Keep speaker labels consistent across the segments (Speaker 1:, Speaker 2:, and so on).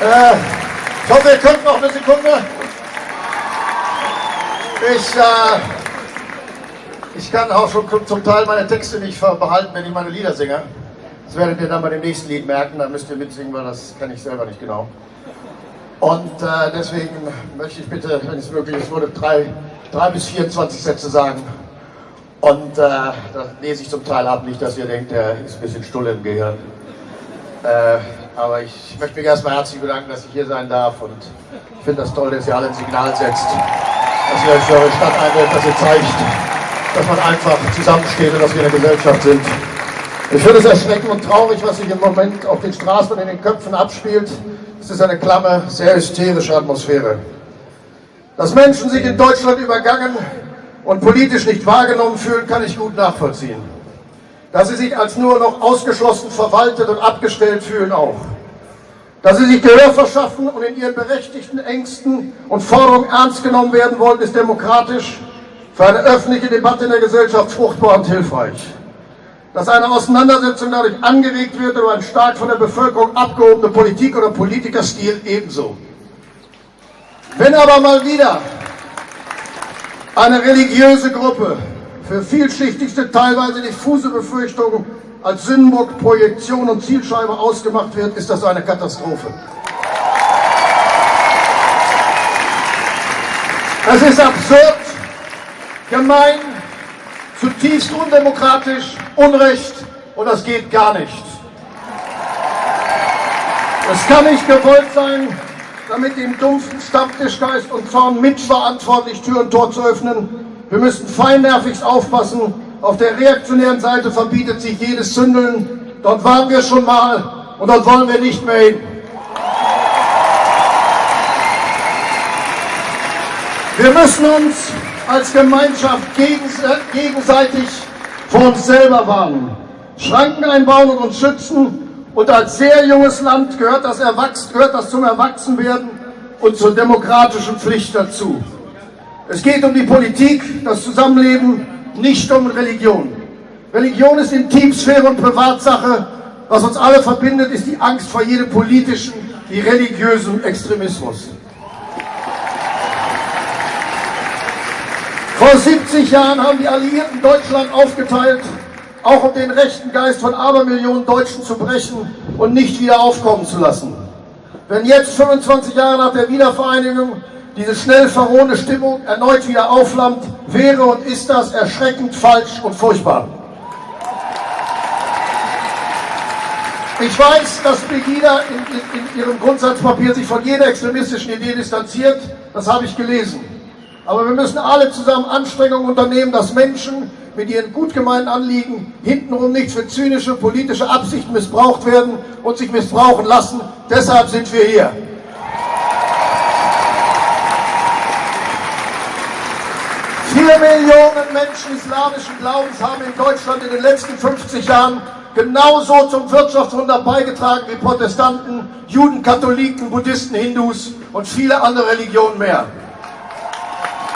Speaker 1: Äh, ich hoffe, ihr könnt noch eine Sekunde. Ich, äh, ich kann auch schon zum Teil meine Texte nicht behalten, wenn ich meine Lieder singe. Das werdet ihr dann bei dem nächsten Lied merken, da müsst ihr mitsingen, weil das kann ich selber nicht genau. Und äh, deswegen möchte ich bitte, wenn es möglich ist, würde drei, drei bis 24 Sätze sagen. Und äh, das lese ich zum Teil ab, nicht, dass ihr denkt, er ist ein bisschen stulle im Gehirn. Äh, aber ich möchte mich erstmal herzlich bedanken, dass ich hier sein darf. Und ich finde das toll, dass ihr alle ein Signal setzt, dass ihr euch für eure Stadt einwählt, dass ihr zeigt, dass man einfach zusammensteht und dass wir eine Gesellschaft sind. Ich finde es erschreckend und traurig, was sich im Moment auf den Straßen und in den Köpfen abspielt. Es ist eine klamme, sehr hysterische Atmosphäre. Dass Menschen sich in Deutschland übergangen und politisch nicht wahrgenommen fühlen, kann ich gut nachvollziehen. Dass sie sich als nur noch ausgeschlossen verwaltet und abgestellt fühlen auch. Dass sie sich Gehör verschaffen und in ihren berechtigten Ängsten und Forderungen ernst genommen werden wollen, ist demokratisch für eine öffentliche Debatte in der Gesellschaft fruchtbar und hilfreich. Dass eine Auseinandersetzung dadurch angeregt wird über ein stark von der Bevölkerung abgehobene Politik oder Politikerstil ebenso. Wenn aber mal wieder eine religiöse Gruppe für vielschichtigste, teilweise diffuse Befürchtungen als Sündenbock, Projektion und Zielscheibe ausgemacht wird, ist das eine Katastrophe. Es ist absurd, gemein, zutiefst undemokratisch, unrecht und das geht gar nicht. Es kann nicht gewollt sein, damit dem dumpfen Stammtischgeist und Zorn mitverantwortlich Tür und Tor zu öffnen. Wir müssen feinnervigst aufpassen. Auf der reaktionären Seite verbietet sich jedes Zündeln. Dort waren wir schon mal und dort wollen wir nicht mehr hin. Wir müssen uns als Gemeinschaft gegenseitig vor uns selber warnen, Schranken einbauen und uns schützen und als sehr junges Land gehört das, gehört das zum Erwachsenwerden und zur demokratischen Pflicht dazu. Es geht um die Politik, das Zusammenleben, nicht um Religion. Religion ist Intimsphäre und Privatsache. Was uns alle verbindet, ist die Angst vor jedem politischen wie religiösen Extremismus. Vor 70 Jahren haben die Alliierten Deutschland aufgeteilt auch um den rechten Geist von Abermillionen Deutschen zu brechen und nicht wieder aufkommen zu lassen. Wenn jetzt, 25 Jahre nach der Wiedervereinigung, diese schnell verrohene Stimmung erneut wieder aufflammt, wäre und ist das erschreckend falsch und furchtbar. Ich weiß, dass Pegida in, in, in, ihrem Grundsatzpapier sich von jeder extremistischen Idee distanziert. Das habe ich gelesen. Aber wir müssen alle zusammen Anstrengungen unternehmen, dass Menschen, mit ihren gut gemeinten Anliegen hintenrum nicht für zynische politische Absichten missbraucht werden und sich missbrauchen lassen. Deshalb sind wir hier. Vier Millionen Menschen islamischen Glaubens haben in Deutschland in den letzten 50 Jahren genauso zum Wirtschaftswunder beigetragen wie Protestanten, Juden, Katholiken, Buddhisten, Hindus und viele andere Religionen mehr.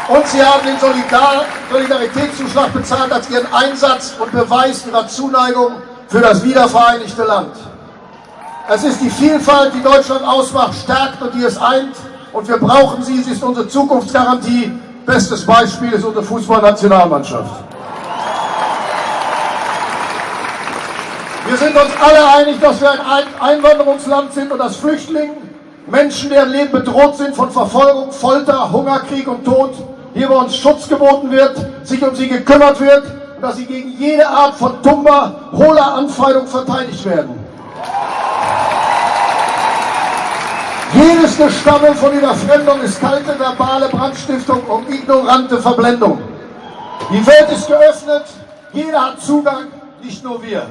Speaker 1: Und sie haben den Solidar Solidaritätszuschlag bezahlt als ihren Einsatz und Beweis ihrer Zuneigung für das wiedervereinigte Land. Es ist die Vielfalt, die Deutschland ausmacht, stärkt und die es eint. Und wir brauchen sie. Sie ist unsere Zukunftsgarantie. Bestes Beispiel ist unsere Fußballnationalmannschaft. Wir sind uns alle einig, dass wir ein Einwanderungsland sind und dass Flüchtlinge, Menschen, deren Leben bedroht sind von Verfolgung, Folter, Hungerkrieg und Tod, hier bei uns Schutz geboten wird, sich um sie gekümmert wird und dass sie gegen jede Art von dummer, hohler Anfeindung verteidigt werden. Jedes Gestammel von Überfremdung ist kalte verbale Brandstiftung und ignorante Verblendung. Die Welt ist geöffnet, jeder hat Zugang, nicht nur wir.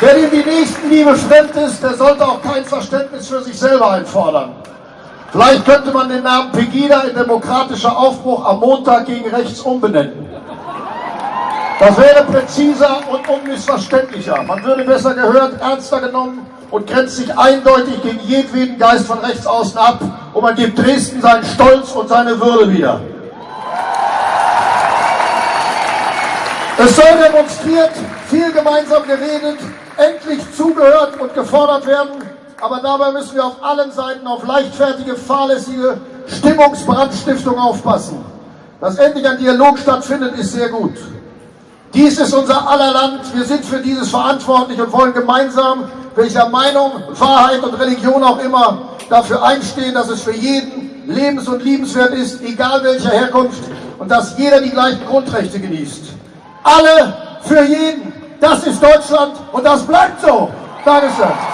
Speaker 1: Wer ihm die Nächstenliebe fremd ist, der sollte auch kein Verständnis für sich selber einfordern. Vielleicht könnte man den Namen Pegida in demokratischer Aufbruch am Montag gegen rechts umbenennen. Das wäre präziser und unmissverständlicher. Man würde besser gehört, ernster genommen und grenzt sich eindeutig gegen jedweden Geist von rechts außen ab und man gibt Dresden seinen Stolz und seine Würde wieder. Es soll demonstriert, viel gemeinsam geredet, endlich zugehört und gefordert werden. Aber dabei müssen wir auf allen Seiten auf leichtfertige, fahrlässige Stimmungsbrandstiftung aufpassen. Dass endlich ein Dialog stattfindet, ist sehr gut. Dies ist unser aller Land. Wir sind für dieses verantwortlich und wollen gemeinsam, welcher Meinung, Wahrheit und Religion auch immer, dafür einstehen, dass es für jeden lebens- und liebenswert ist, egal welcher Herkunft, und dass jeder die gleichen Grundrechte genießt. Alle für jeden. Das ist Deutschland und das bleibt so. Dankeschön.